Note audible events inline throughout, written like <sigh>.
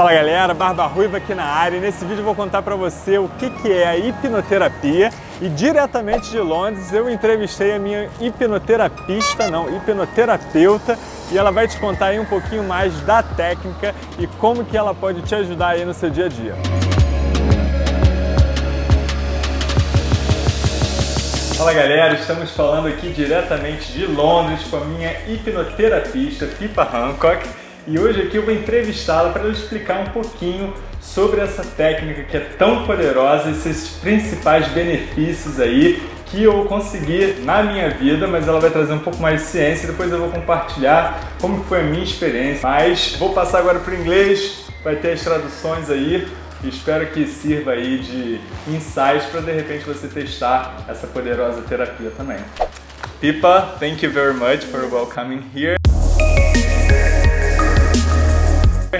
Fala galera, Barba Ruiva aqui na área. E nesse vídeo eu vou contar para você o que, que é a hipnoterapia. E diretamente de Londres eu entrevistei a minha hipnoterapista, não, hipnoterapeuta. E ela vai te contar aí um pouquinho mais da técnica e como que ela pode te ajudar aí no seu dia a dia. Fala galera, estamos falando aqui diretamente de Londres com a minha hipnoterapista Pipa Hancock e hoje aqui eu vou entrevistá-la para ela explicar um pouquinho sobre essa técnica que é tão poderosa esses principais benefícios aí que eu consegui na minha vida, mas ela vai trazer um pouco mais de ciência depois eu vou compartilhar como foi a minha experiência. Mas vou passar agora para o inglês, vai ter as traduções aí espero que sirva aí de insights para de repente você testar essa poderosa terapia também. Pipa, thank you very much for welcoming here.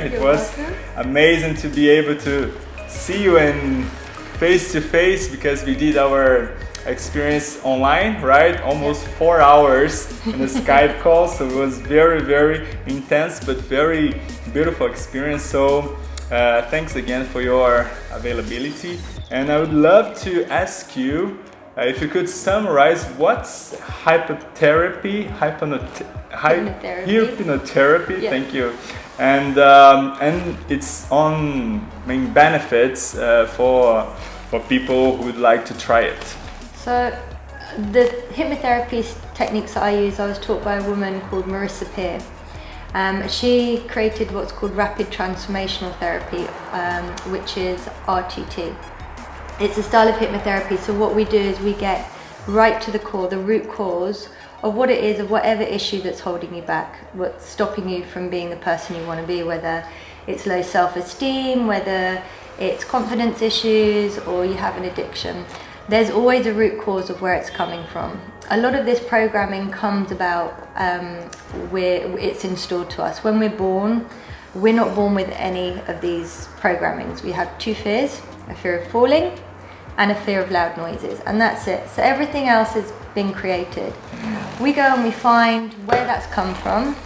It You're was welcome. amazing to be able to see you in face to face because we did our experience online, right? Almost four hours in a Skype <laughs> call, so it was very, very intense but very beautiful experience. So uh, thanks again for your availability, and I would love to ask you. Uh, if you could summarize what's hypnotherapy, hypnot hy- Hypnotherapy. hypnotherapy, Yeah. thank you, and um, and its own main benefits uh, for for people who would like to try it. So the hypnotherapy techniques that I use, I was taught by a woman called Marissa Peer. Um, she created what's called rapid transformational therapy, um, which is RTT. It's a style of hypnotherapy. So what we do is we get right to the core, the root cause of what it is, of whatever issue that's holding you back, what's stopping you from being the person you want to be, whether it's low self-esteem, whether it's confidence issues, or you have an addiction. There's always a root cause of where it's coming from. A lot of this programming comes about um, where it's installed to us when we're born. We're not born with any of these programmings. We have two fears: a fear of falling and a fear of loud noises, and that's it. So everything else has been created. We go and we find where that's come from,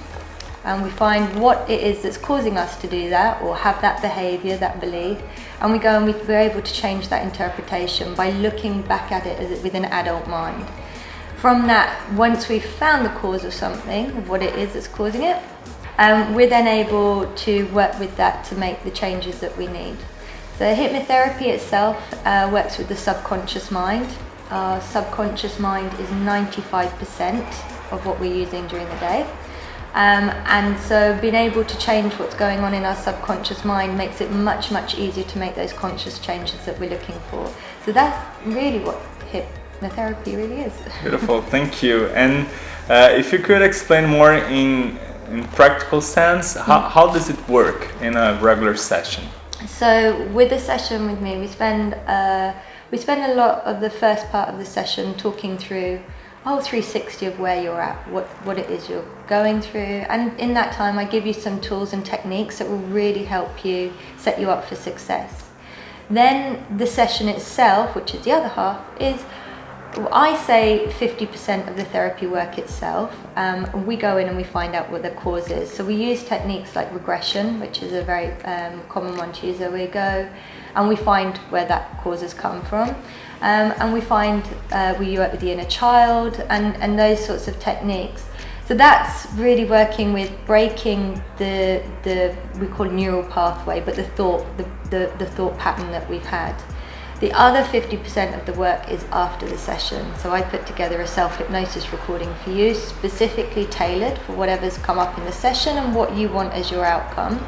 and we find what it is that's causing us to do that or have that behavior, that belief, and we go and we, we're able to change that interpretation by looking back at it with an adult mind. From that, once we've found the cause of something, of what it is that's causing it, um, we're then able to work with that to make the changes that we need. So hypnotherapy itself uh, works with the subconscious mind. Our subconscious mind is 95% of what we're using during the day. Um, and so being able to change what's going on in our subconscious mind makes it much, much easier to make those conscious changes that we're looking for. So that's really what hypnotherapy really is. <laughs> Beautiful, thank you. And uh, if you could explain more in in practical sense, how, how does it work in a regular session? So with a session with me, we spend uh, we spend a lot of the first part of the session talking through whole 360 of where you're at, what what it is you're going through, and in that time, I give you some tools and techniques that will really help you set you up for success. Then the session itself, which is the other half, is I say 50% of the therapy work itself. Um, we go in and we find out what the cause is. So we use techniques like regression, which is a very um, common one to use. Go and we find where that cause has come from. Um, and we find uh, we work with the inner child and, and those sorts of techniques. So that's really working with breaking the the we call neural pathway, but the thought the, the, the thought pattern that we've had. The other 50% of the work is after the session. So I put together a self hypnosis recording for you, specifically tailored for whatever's come up in the session and what you want as your outcome.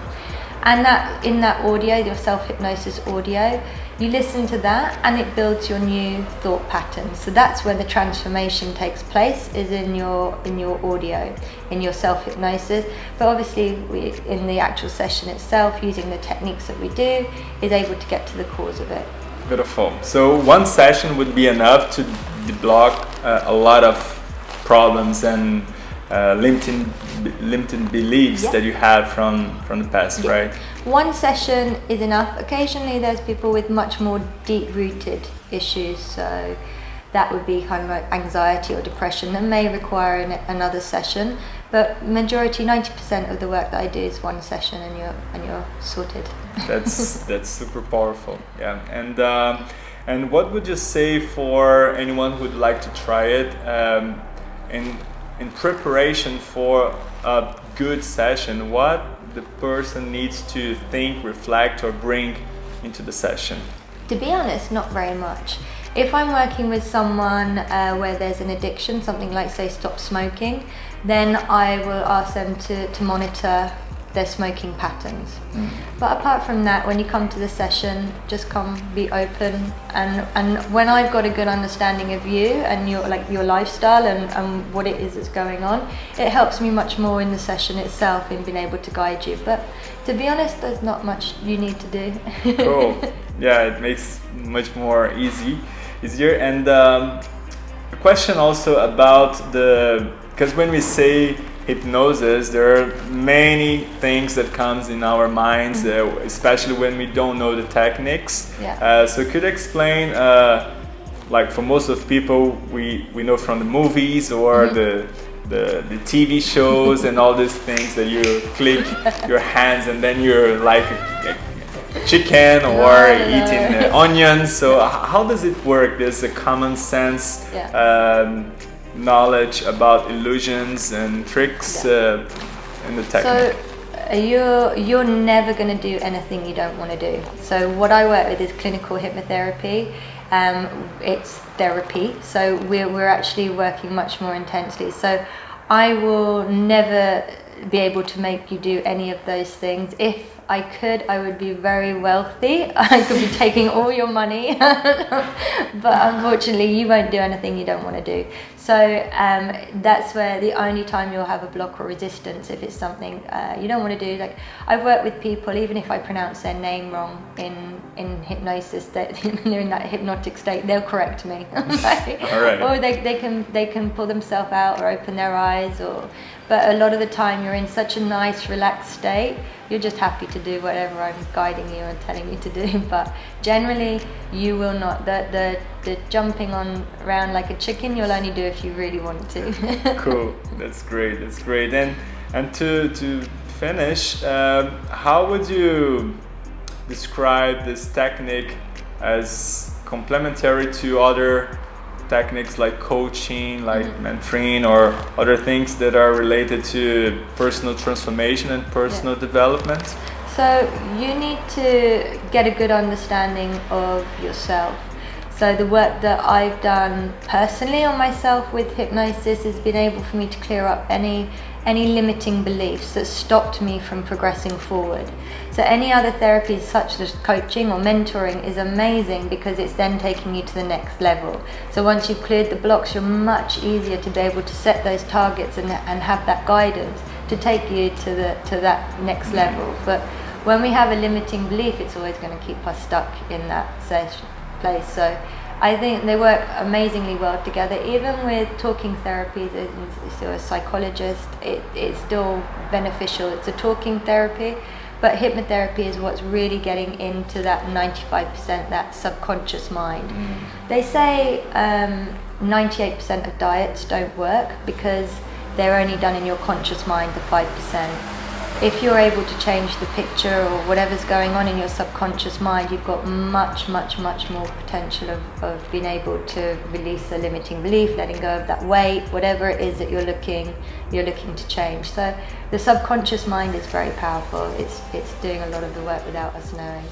And that in that audio, your self hypnosis audio, you listen to that and it builds your new thought patterns. So that's where the transformation takes place is in your in your audio, in your self hypnosis. But obviously we in the actual session itself, using the techniques that we do, is able to get to the cause of it. Beautiful. So one session would be enough to deblock uh, a lot of problems and uh, limiting limiting beliefs Yeah. that you had from from the past, Yeah. right? One session is enough. Occasionally, there's people with much more deep rooted issues, so that would be kind of like anxiety or depression that may require an, another session. But majority, 90% of the work that I do is one session and you're, and you're sorted. That's, that's super powerful, yeah. And, um, and what would you say for anyone who would like to try it um, in, in preparation for a good session? What the person needs to think, reflect, or bring into the session? To be honest, not very much. If I'm working with someone uh, where there's an addiction, something like say stop smoking, then I will ask them to, to monitor their smoking patterns. Mm. But apart from that, when you come to the session, just come be open and and when I've got a good understanding of you and your like your lifestyle and, and what it is that's going on, it helps me much more in the session itself in being able to guide you. But to be honest, there's not much you need to do. cool. <laughs> Yeah, it makes much more easy easier. And um, a question also about the because when we say hypnosis, there are many things that comes in our minds, mm -hmm. uh, especially when we don't know the techniques. Yeah. Uh, so could you explain, uh, like for most of people, we, we know from the movies or mm -hmm. the, the, the TV shows and all these things that you click <laughs> your hands and then you're like chicken or eating uh, onions. So how does it work? There's a common sense yeah. um, knowledge about illusions and tricks yeah. uh, in the technique. So uh, you're you're never going to do anything you don't want to do. So what I work with is clinical hypnotherapy. Um, it's therapy, so we're we're actually working much more intensely. So I will never be able to make you do any of those things if I could, I would be very wealthy. <laughs> I could be taking all your money, <laughs> but unfortunately, you won't do anything you don't want to do. So um, that's where the only time you'll have a block or resistance if it's something uh, you don't want to do. Like I've worked with people, even if I pronounce their name wrong in in hypnosis, that they're <laughs> in that hypnotic state, they'll correct me. <laughs> Right. Or they, they can they can pull themselves out or open their eyes or but a lot of the time you're in such a nice relaxed state you're just happy to do whatever I'm guiding you and telling you to do. <laughs> But generally you will not the the, the jumping on around like a chicken you'll only do if you really want to. Cool. That's great. That's great. And and to to finish um, how would you describe this technique as complementary to other techniques like coaching, like mm-hmm. mentoring, or other things that are related to personal transformation and personal yeah. development? So you need to get a good understanding of yourself. So the work that I've done personally on myself with hypnosis has been able for me to clear up any any limiting beliefs that stopped me from progressing forward. So any other therapies such as coaching or mentoring is amazing because it's then taking you to the next level. So once you've cleared the blocks, you're much easier to be able to set those targets and, and have that guidance to take you to the to that next level. But when we have a limiting belief, it's always going to keep us stuck in that place. So I think they work amazingly well together. Even with talking therapies, so a psychologist, it, it's still beneficial. It's a talking therapy, but hypnotherapy is what's really getting into that 95%, that subconscious mind. Mm. They say 98% um, of diets don't work because they're only done in your conscious mind, the 5% if you're able to change the picture or whatever's going on in your subconscious mind, you've got much, much, much more potential of, of being able to release a limiting belief, letting go of that weight, whatever it is that you're looking, you're looking to change. So the subconscious mind is very powerful. It's, it's doing a lot of the work without us knowing.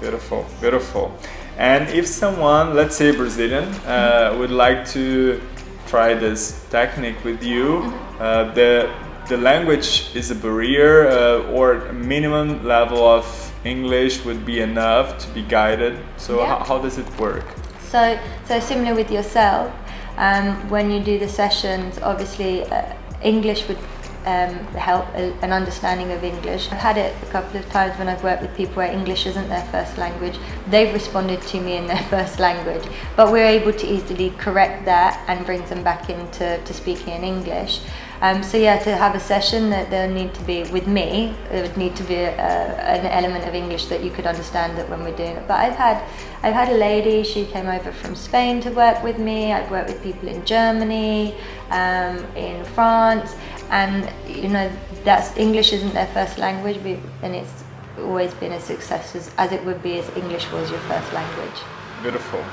Beautiful, beautiful. And if someone, let's say Brazilian, uh, would like to try this technique with you, mm-hmm. uh, the the language is a barrier uh, or a minimum level of English would be enough to be guided. So yeah. how, how, does it work? So, so similar with yourself, um, when you do the sessions, obviously uh, English would um, help a, an understanding of English. I've had it a couple of times when I've worked with people where English isn't their first language. They've responded to me in their <laughs> first language, but we're able to easily correct that and bring them back into to speaking in English. Um, so yeah, to have a session that there need to be with me, there would need to be a, an element of English that you could understand that when we're doing it. But I've had, I've had a lady. She came over from Spain to work with me. I've worked with people in Germany, um, in France, and you know that's English isn't their first language, and it's always been a success as, as it would be as English was your first language. Beautiful.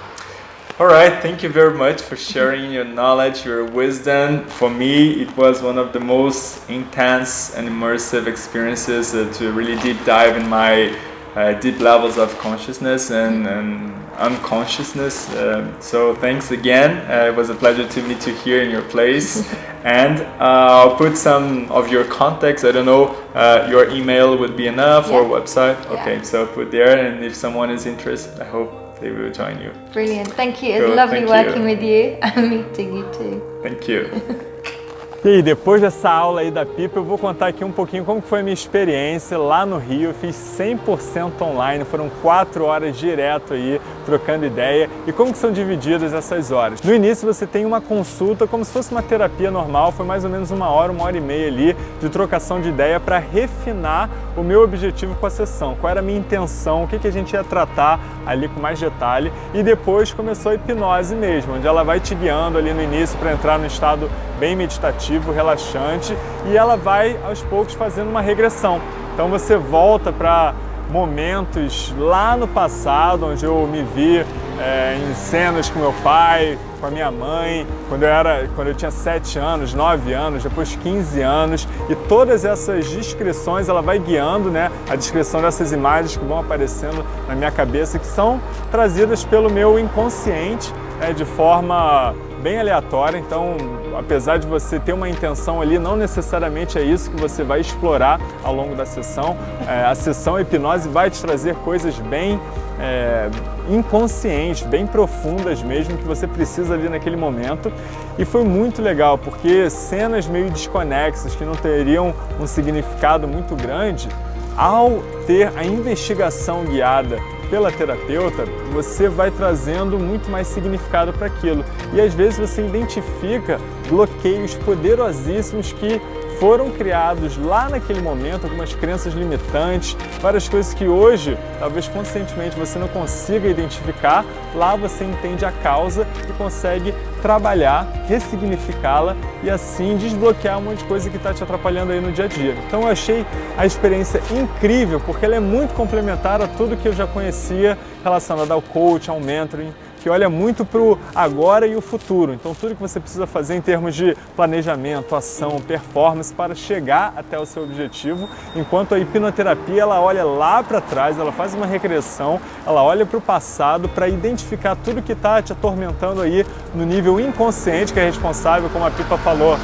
All right, thank you very much for sharing your knowledge, your wisdom. For me, it was one of the most intense and immersive experiences uh, to really deep dive in my uh, deep levels of consciousness and, and unconsciousness. Uh, so thanks again. Uh, it was a pleasure to meet you here in your place. <laughs> and uh, I'll put some of your contacts. I don't know, uh, your email would be enough yeah. or website. Yeah. Okay, so put there. And if someone is interested, I hope they will join you. Brilliant. Thank you. It was lovely Thank working you. with you <laughs> and meeting you too. Thank you. <laughs> E aí, depois dessa aula aí da Pipa, eu vou contar aqui um pouquinho como foi a minha experiência lá no Rio. Eu fiz 100% online, foram quatro horas direto aí, trocando ideia. E como que são divididas essas horas? No início você tem uma consulta como se fosse uma terapia normal, foi mais ou menos uma hora, uma hora e meia ali de trocação de ideia para refinar o meu objetivo com a sessão, qual era a minha intenção, o que, que a gente ia tratar ali com mais detalhe. E depois começou a hipnose mesmo, onde ela vai te guiando ali no início para entrar no estado bem meditativo, relaxante, e ela vai aos poucos fazendo uma regressão. Então você volta para momentos lá no passado, onde eu me vi é, em cenas com meu pai, com a minha mãe, quando eu, era, quando eu tinha 7 anos, 9 anos, depois 15 anos, e todas essas descrições ela vai guiando né, a descrição dessas imagens que vão aparecendo na minha cabeça, que são trazidas pelo meu inconsciente né, de forma bem aleatória, então apesar de você ter uma intenção ali, não necessariamente é isso que você vai explorar ao longo da sessão. É, a sessão hipnose vai te trazer coisas bem é, inconscientes, bem profundas mesmo, que você precisa ali naquele momento. E foi muito legal, porque cenas meio desconexas, que não teriam um significado muito grande, ao ter a investigação guiada pela terapeuta, você vai trazendo muito mais significado para aquilo. E às vezes você identifica bloqueios poderosíssimos que foram criados lá naquele momento, algumas crenças limitantes, várias coisas que hoje, talvez conscientemente você não consiga identificar, lá você entende a causa e consegue trabalhar, ressignificá-la e assim desbloquear um monte de coisa que está te atrapalhando aí no dia a dia. Então eu achei a experiência incrível porque ela é muito complementar a tudo que eu já conhecia relacionado ao coach, ao mentoring, que olha muito para o agora e o futuro. Então tudo que você precisa fazer em termos de planejamento, ação, performance para chegar até o seu objetivo, enquanto a hipnoterapia ela olha lá para trás, ela faz uma regressão, ela olha para o passado para identificar tudo que está te atormentando aí no nível inconsciente que é responsável, como a Pipa falou,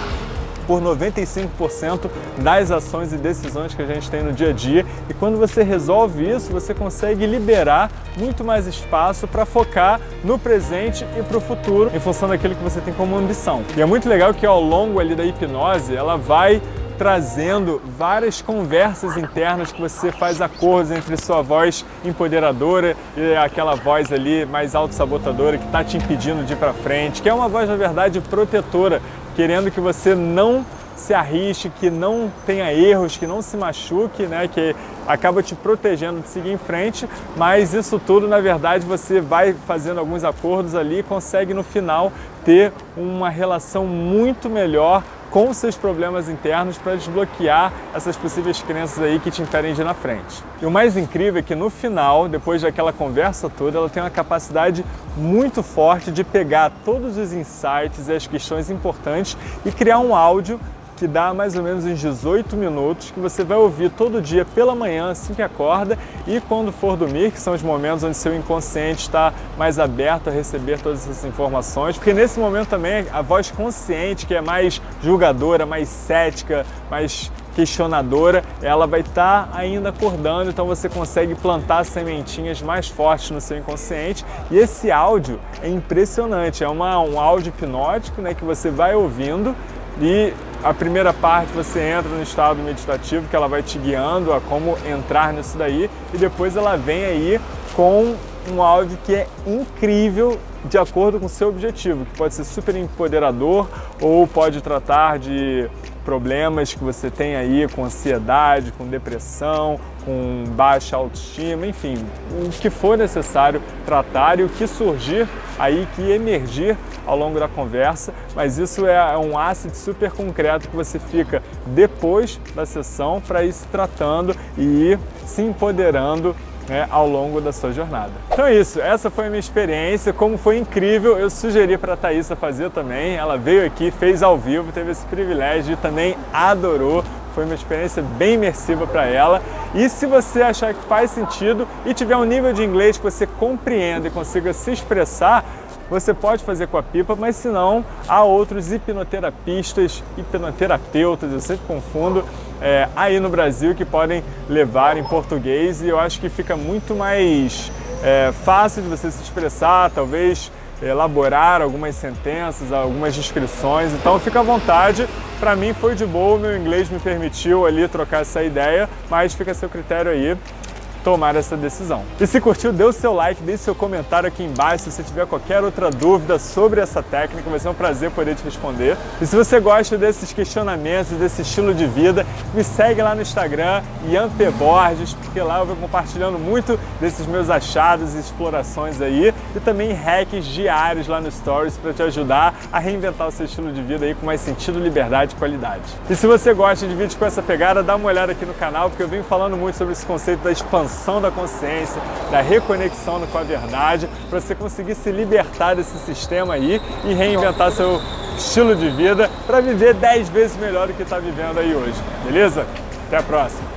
por 95% das ações e decisões que a gente tem no dia a dia. E quando você resolve isso, você consegue liberar muito mais espaço para focar no presente e para o futuro, em função daquilo que você tem como ambição. E é muito legal que ao longo ali da hipnose, ela vai trazendo várias conversas internas que você faz acordos entre sua voz empoderadora e aquela voz ali mais autossabotadora que está te impedindo de ir para frente, que é uma voz, na verdade, protetora, querendo que você não se arrisque, que não tenha erros, que não se machuque, né, que acaba te protegendo de seguir em frente, mas isso tudo, na verdade, você vai fazendo alguns acordos ali e consegue no final ter uma relação muito melhor com seus problemas internos para desbloquear essas possíveis crenças aí que te impedem de ir na frente. E o mais incrível é que no final, depois daquela conversa toda, ela tem uma capacidade muito forte de pegar todos os insights e as questões importantes e criar um áudio que dá mais ou menos uns 18 minutos, que você vai ouvir todo dia pela manhã, assim que acorda, e quando for dormir, que são os momentos onde seu inconsciente está mais aberto a receber todas essas informações, porque nesse momento também a voz consciente, que é mais julgadora, mais cética, mais questionadora, ela vai estar tá ainda acordando, então você consegue plantar sementinhas mais fortes no seu inconsciente. E esse áudio é impressionante, é uma, um áudio hipnótico né, que você vai ouvindo e a primeira parte você entra no estado meditativo, que ela vai te guiando a como entrar nisso daí, e depois ela vem aí com um áudio que é incrível de acordo com o seu objetivo, que pode ser super empoderador ou pode tratar de problemas que você tem aí com ansiedade, com depressão, com baixa autoestima, enfim, o que for necessário tratar e o que surgir aí, que emergir ao longo da conversa, mas isso é um ácido super concreto que você fica depois da sessão para ir se tratando e ir se empoderando né, ao longo da sua jornada. Então é isso, essa foi a minha experiência, como foi incrível, eu sugeri para a Thaisa fazer também, ela veio aqui, fez ao vivo, teve esse privilégio e também adorou, foi uma experiência bem imersiva para ela. E se você achar que faz sentido e tiver um nível de inglês que você compreenda e consiga se expressar, você pode fazer com a pipa, mas se não, há outros hipnoterapistas, hipnoterapeutas, eu sempre confundo, é, aí no Brasil que podem levar em português e eu acho que fica muito mais é, fácil de você se expressar, talvez elaborar algumas sentenças, algumas descrições, então fica à vontade. Para mim foi de boa, meu inglês me permitiu ali trocar essa ideia, mas fica a seu critério aí tomar essa decisão. E se curtiu, dê o seu like, deixe seu comentário aqui embaixo se você tiver qualquer outra dúvida sobre essa técnica, vai ser um prazer poder te responder. E se você gosta desses questionamentos, desse estilo de vida, me segue lá no Instagram, Ian P. Borges, porque lá eu vou compartilhando muito desses meus achados e explorações aí, e também hacks diários lá no Stories para te ajudar a reinventar o seu estilo de vida aí com mais sentido, liberdade e qualidade. E se você gosta de vídeos com essa pegada, dá uma olhada aqui no canal, porque eu venho falando muito sobre esse conceito da expansão expansão da consciência, da reconexão com a verdade, para você conseguir se libertar desse sistema aí e reinventar seu estilo de vida para viver 10 vezes melhor do que está vivendo aí hoje. Beleza? Até a próxima!